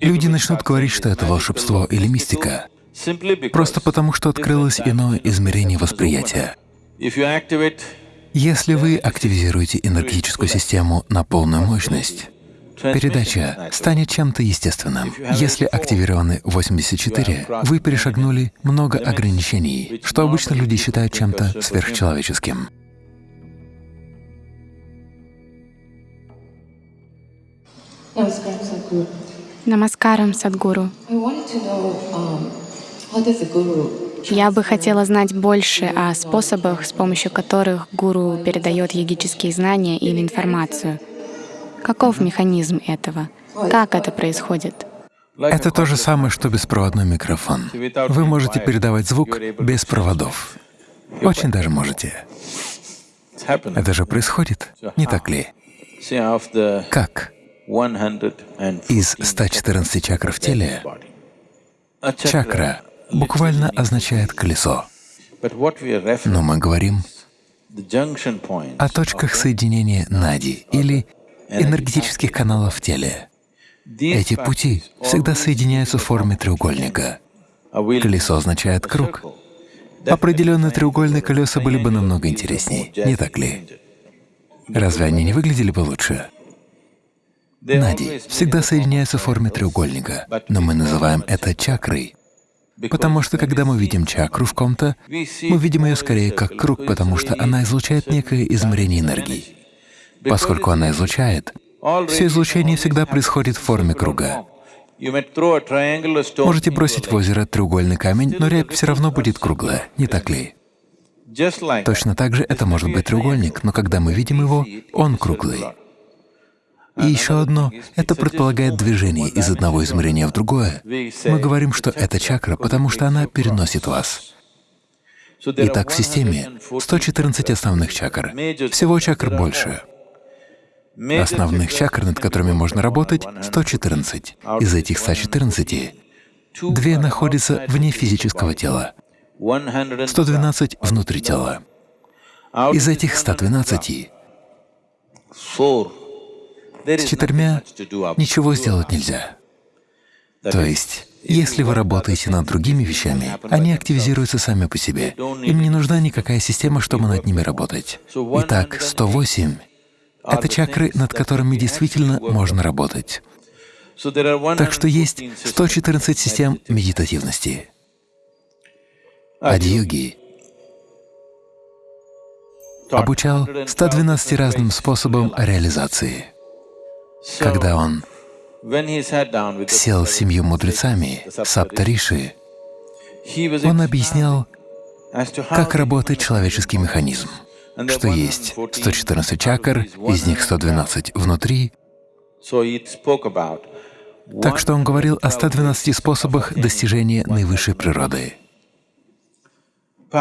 Люди начнут говорить, что это волшебство или мистика, просто потому что открылось иное измерение восприятия. Если вы активизируете энергетическую систему на полную мощность, передача станет чем-то естественным. Если активированы 84, вы перешагнули много ограничений, что обычно люди считают чем-то сверхчеловеческим. Намаскарам, Садгуру. Я бы хотела знать больше о способах, с помощью которых гуру передает йогические знания или информацию. Каков механизм этого? Как это происходит? Это то же самое, что беспроводной микрофон. Вы можете передавать звук без проводов. Очень даже можете. Это же происходит, не так ли? Как? Из 114 чакр в теле чакра буквально означает колесо. Но мы говорим о точках соединения нади или энергетических каналов в теле. Эти пути всегда соединяются в форме треугольника. Колесо означает круг. Определенные треугольные колеса были бы намного интереснее, не так ли? Разве они не выглядели бы лучше? Нади всегда соединяются в форме треугольника, но мы называем это чакрой, потому что когда мы видим чакру в ком-то, мы видим ее скорее как круг, потому что она излучает некое измерение энергии. Поскольку она излучает, все излучение всегда происходит в форме круга. Можете бросить в озеро треугольный камень, но рябь все равно будет круглая, не так ли? Точно так же это может быть треугольник, но когда мы видим его, он круглый. И еще одно — это предполагает движение из одного измерения в другое. Мы говорим, что это чакра, потому что она переносит вас. Итак, в системе 114 основных чакр. Всего чакр больше. Основных чакр, над которыми можно работать, 114. Из этих 114 две находятся вне физического тела, 112 — внутри тела. Из этих 112 с четырьмя ничего сделать нельзя. То есть, если вы работаете над другими вещами, они активизируются сами по себе. Им не нужна никакая система, чтобы над ними работать. Итак, 108 — это чакры, над которыми действительно можно работать. Так что есть 114 систем медитативности. Адьюги обучал 112 разным способам реализации. Когда он сел с семью мудрецами, Саптариши, он объяснял, как работает человеческий механизм, что есть 114 чакр, из них 112 внутри. Так что он говорил о 112 способах достижения наивысшей природы.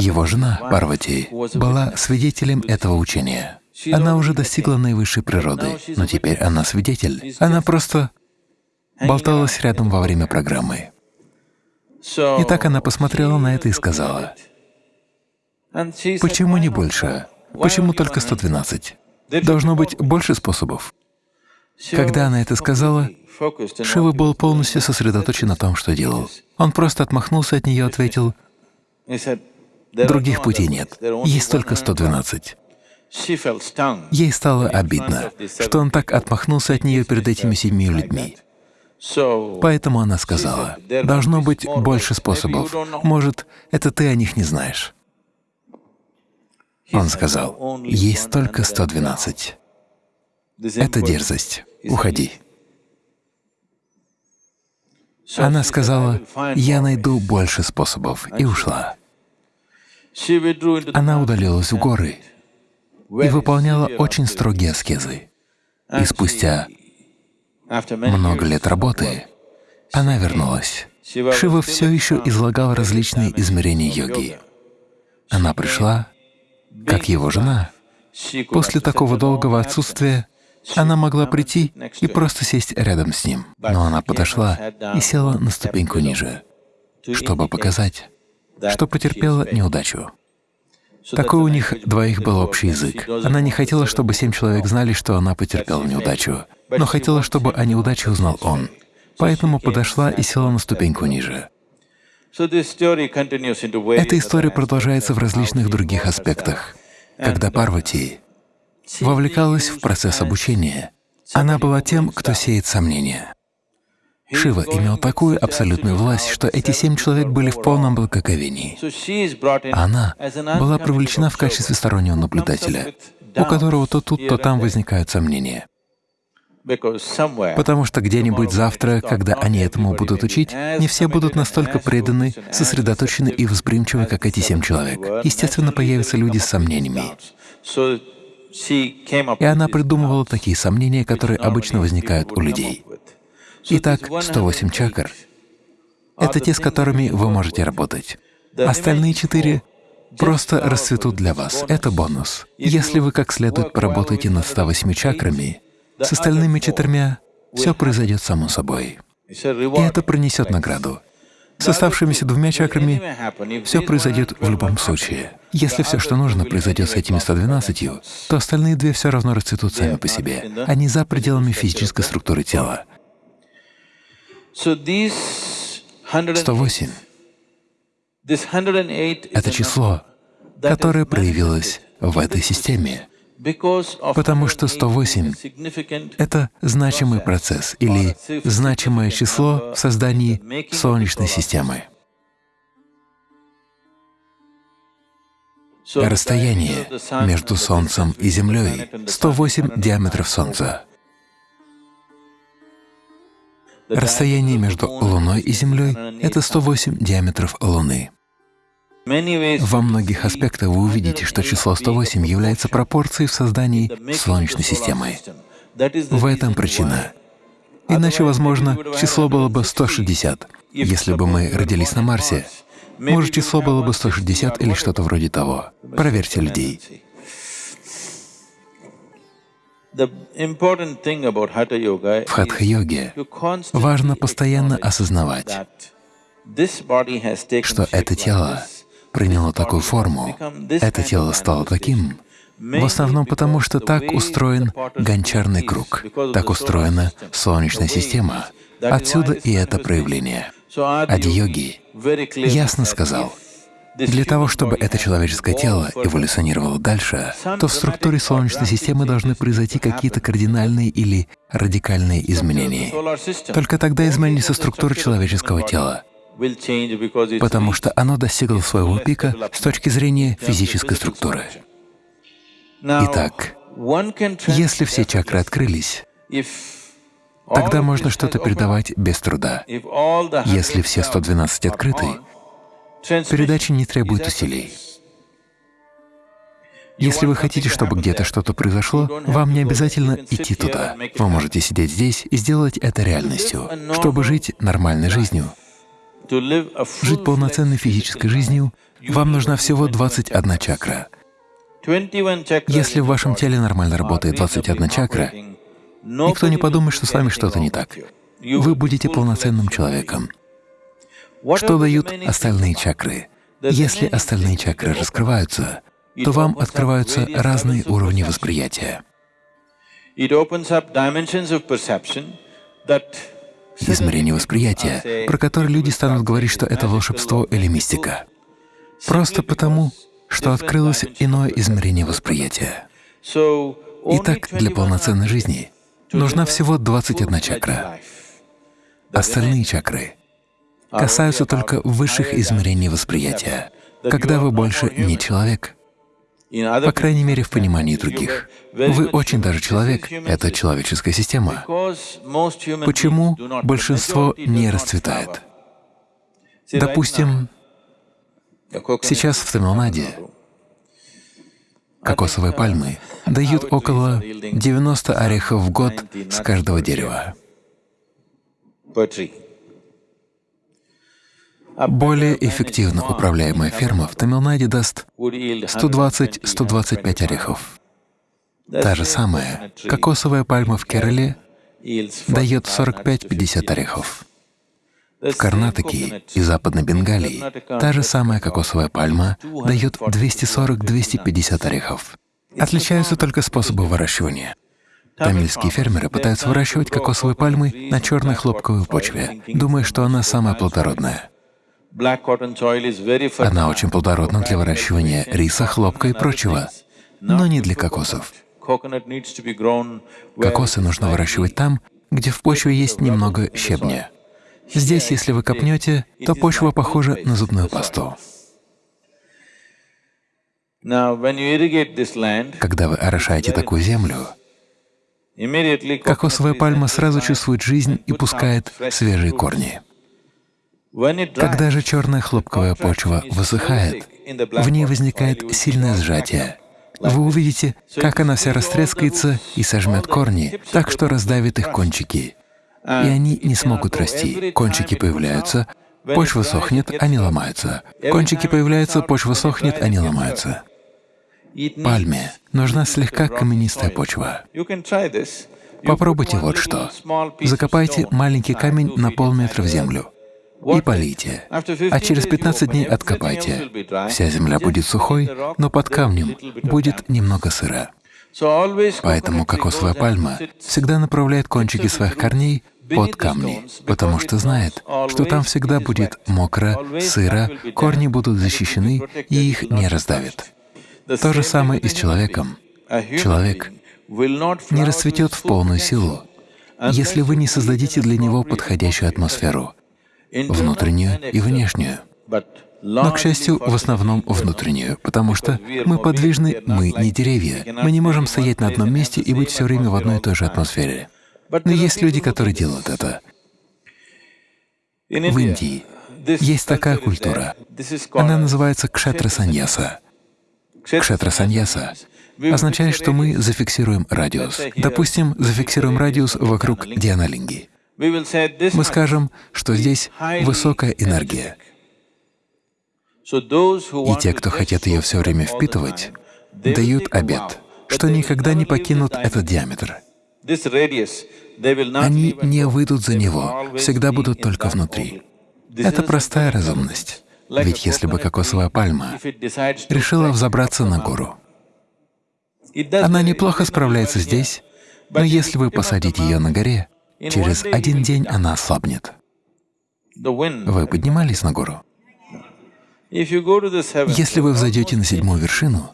Его жена, Парвати, была свидетелем этого учения. Она уже достигла наивысшей природы, но теперь она свидетель. Она просто болталась рядом во время программы. И так она посмотрела на это и сказала, «Почему не больше? Почему только 112? Должно быть больше способов». Когда она это сказала, Шива был полностью сосредоточен на том, что делал. Он просто отмахнулся от нее и ответил, «Других путей нет, есть только 112». Ей стало обидно, что он так отмахнулся от нее перед этими семью людьми. Поэтому она сказала, «Должно быть больше способов. Может, это ты о них не знаешь». Он сказал, «Есть только 112. Это дерзость. Уходи». Она сказала, «Я найду больше способов» и ушла. Она удалилась в горы и выполняла очень строгие аскезы. И спустя много лет работы она вернулась. Шива все еще излагал различные измерения йоги. Она пришла, как его жена. После такого долгого отсутствия она могла прийти и просто сесть рядом с ним. Но она подошла и села на ступеньку ниже, чтобы показать, что потерпела неудачу. Такой у них двоих был общий язык. Она не хотела, чтобы семь человек знали, что она потерпела неудачу, но хотела, чтобы о неудаче узнал он. поэтому подошла и села на ступеньку ниже. Эта история продолжается в различных других аспектах. Когда Парвати вовлекалась в процесс обучения, она была тем, кто сеет сомнения. Шива имел такую абсолютную власть, что эти семь человек были в полном благоговении. Она была привлечена в качестве стороннего наблюдателя, у которого то тут, то там возникают сомнения. Потому что где-нибудь завтра, когда они этому будут учить, не все будут настолько преданы, сосредоточены и восприимчивы, как эти семь человек. Естественно, появятся люди с сомнениями. И она придумывала такие сомнения, которые обычно возникают у людей. Итак, 108 чакр — это те, с которыми вы можете работать. Остальные четыре просто расцветут для вас. Это бонус. Если вы как следует поработаете над 108 чакрами, с остальными четырьмя все произойдет само собой. И это принесет награду. С оставшимися двумя чакрами все произойдет в любом случае. Если все, что нужно, произойдет с этими 112, то остальные две все равно расцветут сами по себе. Они за пределами физической структуры тела. 108 — это число, которое проявилось в этой системе. потому что 108 — это значимый процесс или значимое число в создании Солнечной системы. Расстояние между Солнцем и Землей — 108 диаметров Солнца. Расстояние между Луной и Землей — это 108 диаметров Луны. Во многих аспектах вы увидите, что число 108 является пропорцией в создании Солнечной системы. В этом причина. Иначе, возможно, число было бы 160. Если бы мы родились на Марсе, может, число было бы 160 или что-то вроде того. Проверьте людей. В хатха-йоге важно постоянно осознавать, что это тело приняло такую форму, это тело стало таким, в основном потому, что так устроен гончарный круг, так устроена Солнечная система. Отсюда и это проявление. Ади-йоги ясно сказал, для того, чтобы это человеческое тело эволюционировало дальше, то в структуре Солнечной системы должны произойти какие-то кардинальные или радикальные изменения. Только тогда изменится структура человеческого тела потому что оно достигло своего пика с точки зрения физической структуры. Итак, если все чакры открылись, тогда можно что-то передавать без труда. Если все 112 открыты, передача не требует усилий. Если вы хотите, чтобы где-то что-то произошло, вам не обязательно идти туда. Вы можете сидеть здесь и сделать это реальностью. Чтобы жить нормальной жизнью, Жить полноценной физической жизнью вам нужна всего 21 чакра. Если в вашем теле нормально работает 21 чакра, никто не подумает, что с вами что-то не так. Вы будете полноценным человеком. Что дают остальные чакры? Если остальные чакры раскрываются, то вам открываются разные уровни восприятия измерение восприятия, про которое люди станут говорить, что это волшебство или мистика. Просто потому, что открылось иное измерение восприятия. Итак, для полноценной жизни нужна всего 21 чакра. Остальные чакры касаются только высших измерений восприятия, когда вы больше не человек, по крайней мере, в понимании других. Вы очень даже человек — это человеческая система. Почему большинство не расцветает? Допустим, сейчас в Тамилнаде кокосовые пальмы дают около 90 орехов в год с каждого дерева. Более эффективно управляемая ферма в Тамилнаде даст 120-125 орехов. Та же самая кокосовая пальма в Керале дает 45-50 орехов. В Карнатаке и Западной Бенгалии та же самая кокосовая пальма дает 240-250 орехов. Отличаются только способы выращивания. Тамильские фермеры пытаются выращивать кокосовые пальмы на черной хлопковой почве, думая, что она самая плодородная. Она очень плодородна для выращивания риса, хлопка и прочего, но не для кокосов. Кокосы нужно выращивать там, где в почве есть немного щебня. Здесь, если вы копнете, то почва похожа на зубную пасту. Когда вы орошаете такую землю, кокосовая пальма сразу чувствует жизнь и пускает свежие корни. Когда же черная хлопковая почва высыхает, в ней возникает сильное сжатие. Вы увидите, как она вся растрескается и сожмет корни, так что раздавит их кончики, и они не смогут расти. Кончики появляются, почва сохнет, они ломаются. Кончики появляются, почва сохнет, они ломаются. Пальме нужна слегка каменистая почва. Попробуйте вот что. Закопайте маленький камень на полметра в землю и полейте, а через 15 дней откопайте. Вся земля будет сухой, но под камнем будет немного сыра. Поэтому кокосовая пальма всегда направляет кончики своих корней под камни, потому что знает, что там всегда будет мокро, сыро, корни будут защищены и их не раздавит. То же самое и с человеком. Человек не расцветет в полную силу, если вы не создадите для него подходящую атмосферу, внутреннюю и внешнюю. Но, к счастью, в основном внутреннюю, потому что мы подвижны, мы не деревья. Мы не можем стоять на одном месте и быть все время в одной и той же атмосфере. Но есть люди, которые делают это. В Индии есть такая культура. Она называется кшетра-саньяса. Кшетра-саньяса означает, что мы зафиксируем радиус. Допустим, зафиксируем радиус вокруг Дианалинги. Мы скажем, что здесь высокая энергия. И те, кто хотят ее все время впитывать, дают обет, что никогда не покинут этот диаметр. Они не выйдут за него, всегда будут только внутри. Это простая разумность. Ведь если бы кокосовая пальма решила взобраться на гору, она неплохо справляется здесь, но если вы посадите ее на горе, через один день она ослабнет. Вы поднимались на гору? Если вы взойдете на седьмую вершину,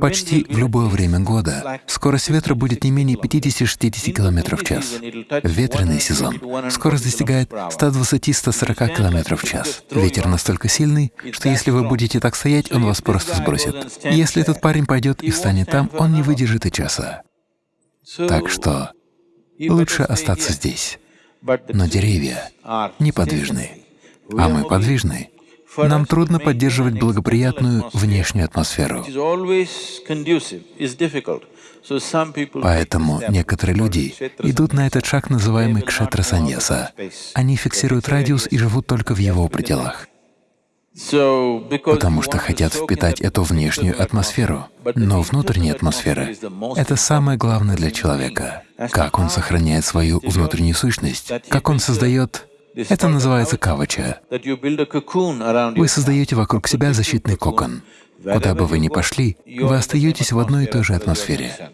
Почти в любое время года скорость ветра будет не менее 50-60 км в час. Ветреный сезон скорость достигает 120-140 км в час. Ветер настолько сильный, что если вы будете так стоять, он вас просто сбросит. Если этот парень пойдет и встанет там, он не выдержит и часа. Так что лучше остаться здесь. Но деревья неподвижны, а мы подвижны. Нам трудно поддерживать благоприятную внешнюю атмосферу. Поэтому некоторые люди идут на этот шаг, называемый кшетра-саньяса. Они фиксируют радиус и живут только в его пределах, потому что хотят впитать эту внешнюю атмосферу. Но внутренняя атмосфера — это самое главное для человека. Как он сохраняет свою внутреннюю сущность, как он создает это называется кавача. Вы создаете вокруг себя защитный кокон. Куда бы вы ни пошли, вы остаетесь в одной и той же атмосфере.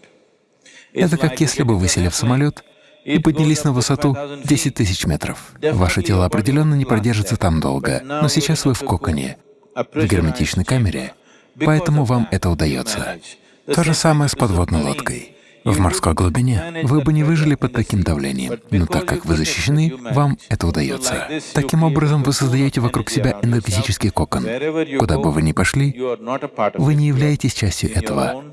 Это как если бы вы сели в самолет и поднялись на высоту 10 тысяч метров. Ваше тело определенно не продержится там долго, но сейчас вы в коконе, в герметичной камере, поэтому вам это удается. То же самое с подводной лодкой. В морской глубине вы бы не выжили под таким давлением, но так как вы защищены, вам это удается. Таким образом, вы создаете вокруг себя энергетический кокон. Куда бы вы ни пошли, вы не являетесь частью этого.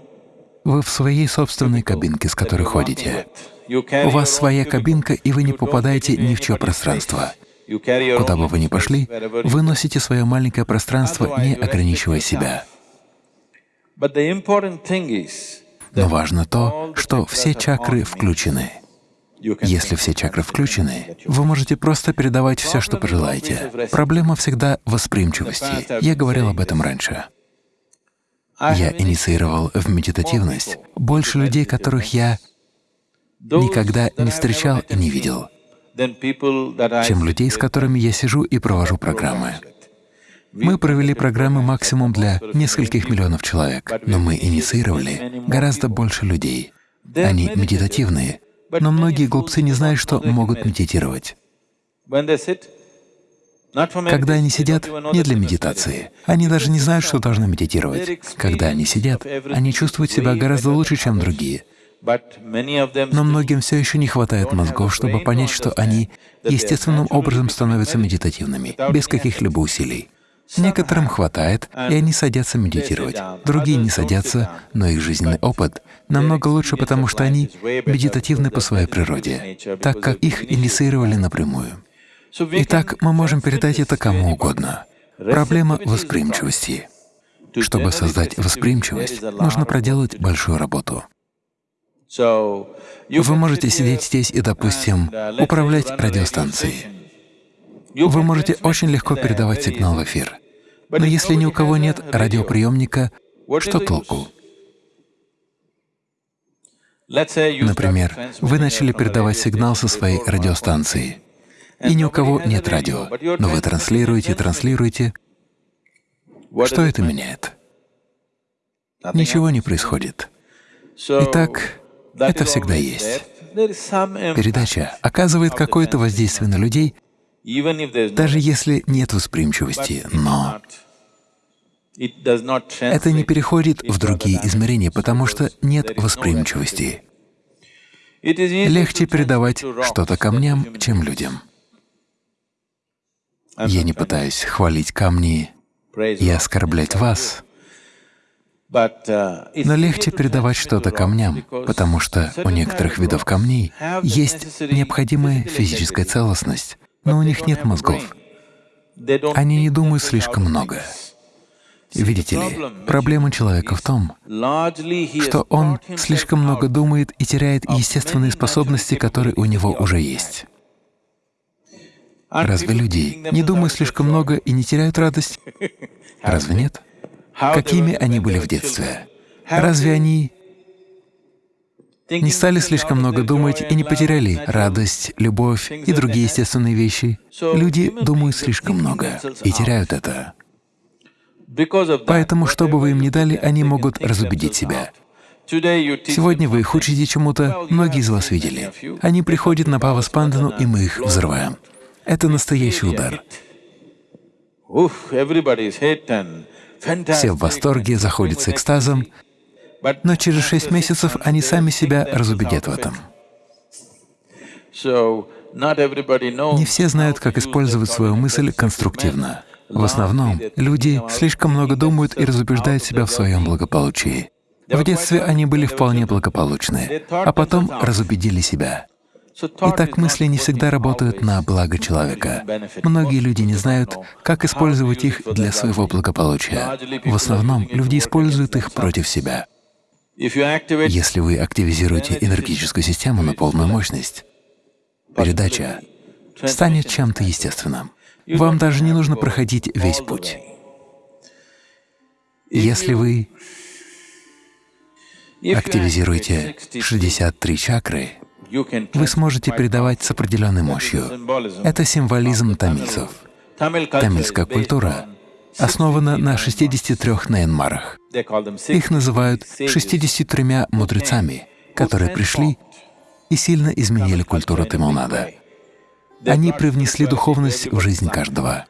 Вы в своей собственной кабинке, с которой ходите. У вас своя кабинка, и вы не попадаете ни в чье пространство. Куда бы вы ни пошли, вы носите свое маленькое пространство, не ограничивая себя. Но важно то, что все чакры включены. Если все чакры включены, вы можете просто передавать все, что пожелаете. Проблема всегда восприимчивости. Я говорил об этом раньше. Я инициировал в медитативность больше людей, которых я никогда не встречал и не видел, чем людей, с которыми я сижу и провожу программы. Мы провели программы максимум для нескольких миллионов человек, но мы инициировали гораздо больше людей. Они медитативные, но многие глупцы не знают, что могут медитировать. Когда они сидят, не для медитации. Они даже не знают, что должны медитировать. Когда они сидят, они чувствуют себя гораздо лучше, чем другие. Но многим все еще не хватает мозгов, чтобы понять, что они естественным образом становятся медитативными, без каких-либо усилий. Некоторым хватает, и они садятся медитировать. Другие не садятся, но их жизненный опыт намного лучше, потому что они медитативны по своей природе, так как их инициировали напрямую. Итак, мы можем передать это кому угодно. Проблема восприимчивости. Чтобы создать восприимчивость, нужно проделать большую работу. Вы можете сидеть здесь и, допустим, управлять радиостанцией. Вы можете очень легко передавать сигнал в эфир. Но если ни у кого нет радиоприемника, что толку? Например, вы начали передавать сигнал со своей радиостанции, и ни у кого нет радио, но вы транслируете, транслируете. Что это меняет? Ничего не происходит. Итак, это всегда есть. Передача оказывает какое-то воздействие на людей, даже если нет восприимчивости, но это не переходит в другие измерения, потому что нет восприимчивости. Легче передавать что-то камням, чем людям. Я не пытаюсь хвалить камни и оскорблять вас, но легче передавать что-то камням, потому что у некоторых видов камней есть необходимая физическая целостность, но у них нет мозгов. Они не думают слишком много. Видите ли, проблема человека в том, что он слишком много думает и теряет естественные способности, которые у него уже есть. Разве люди не думают слишком много и не теряют радость? Разве нет? Какими они были в детстве? Разве они не стали слишком много думать и не потеряли радость, любовь и другие естественные вещи. Люди думают слишком много и теряют это. Поэтому, что бы вы им ни дали, они могут разубедить себя. Сегодня вы их учите чему-то, многие из вас видели. Они приходят на Паваспандану, и мы их взрываем. Это настоящий удар. Все в восторге, заходят с экстазом, но через шесть месяцев они сами себя разубедят в этом. Не все знают, как использовать свою мысль конструктивно. В основном люди слишком много думают и разубеждают себя в своем благополучии. В детстве они были вполне благополучны, а потом разубедили себя. Итак, мысли не всегда работают на благо человека. Многие люди не знают, как использовать их для своего благополучия. В основном люди используют их против себя. Если вы активизируете энергетическую систему на полную мощность, передача станет чем-то естественным. Вам даже не нужно проходить весь путь. Если вы активизируете 63 чакры, вы сможете передавать с определенной мощью. Это символизм тамильцев. Тамильская культура основана на 63 наянмарах. Их называют 63 мудрецами, которые пришли и сильно изменили культуру Тамилнада. Они привнесли духовность в жизнь каждого.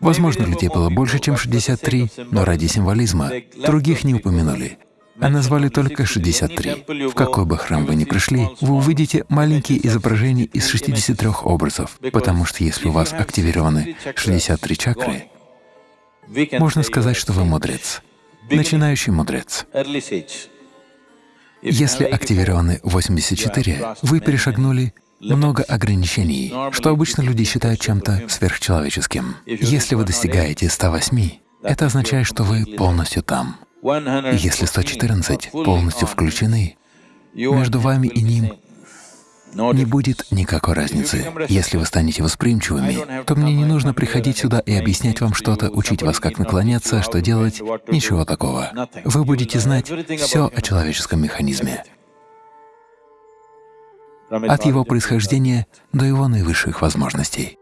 Возможно, людей было больше, чем 63, но ради символизма других не упомянули а назвали только 63. В какой бы храм вы ни пришли, вы увидите маленькие изображения из 63 образов, потому что если у вас активированы 63 чакры, можно сказать, что вы мудрец, начинающий мудрец. Если активированы 84, вы перешагнули много ограничений, что обычно люди считают чем-то сверхчеловеческим. Если вы достигаете 108, это означает, что вы полностью там. Если 114 полностью включены, между вами и ним не будет никакой разницы. Если вы станете восприимчивыми, то мне не нужно приходить сюда и объяснять вам что-то, учить вас, как наклоняться, что делать, ничего такого. Вы будете знать все о человеческом механизме, от его происхождения до его наивысших возможностей.